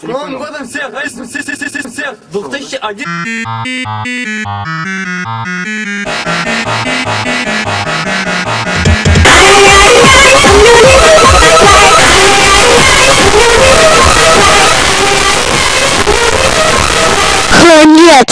С Новым годом всех! Всех! 2001! Нет!